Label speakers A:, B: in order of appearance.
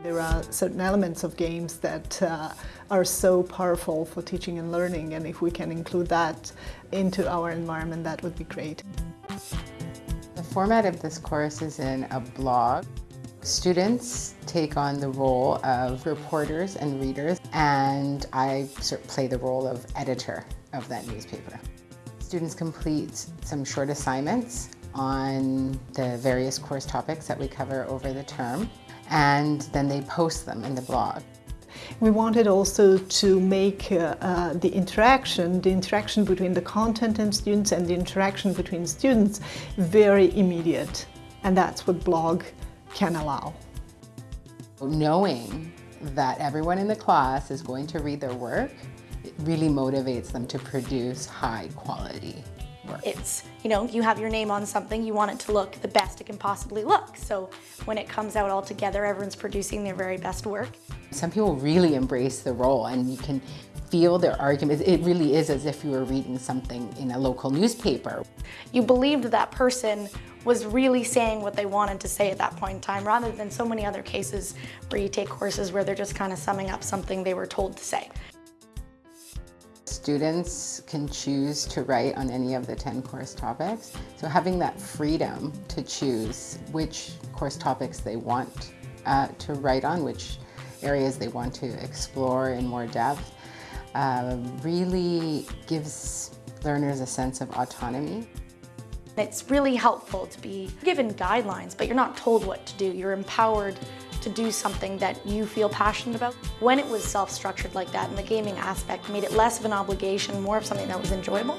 A: There are certain elements of games that uh, are so powerful for teaching and learning and if we can include that into our environment that would be great.
B: The format of this course is in a blog. Students take on the role of reporters and readers and I sort of play the role of editor of that newspaper. Students complete some short assignments on the various course topics that we cover over the term and then they post them in the blog.
A: We wanted also to make uh, uh, the interaction, the interaction between the content and students and the interaction between students very immediate. And that's what blog can allow.
B: Knowing that everyone in the class is going to read their work, it really motivates them to produce high quality work.
C: It's, you know, you have your name on something, you want it to look the best it can possibly look. So when it comes out all together, everyone's producing their very best work.
B: Some people really embrace the role and you can feel their argument. It really is as if you were reading something in a local newspaper.
C: You believed that person was really saying what they wanted to say at that point in time, rather than so many other cases where you take courses where they're just kind of summing up something they were told to say.
B: Students can choose to write on any of the 10 course topics. So having that freedom to choose which course topics they want uh, to write on, which areas they want to explore in more depth, uh, really gives learners a sense of autonomy.
C: It's really helpful to be given guidelines, but you're not told what to do. You're empowered to do something that you feel passionate about. When it was self-structured like that and the gaming aspect made it less of an obligation, more of something that was enjoyable.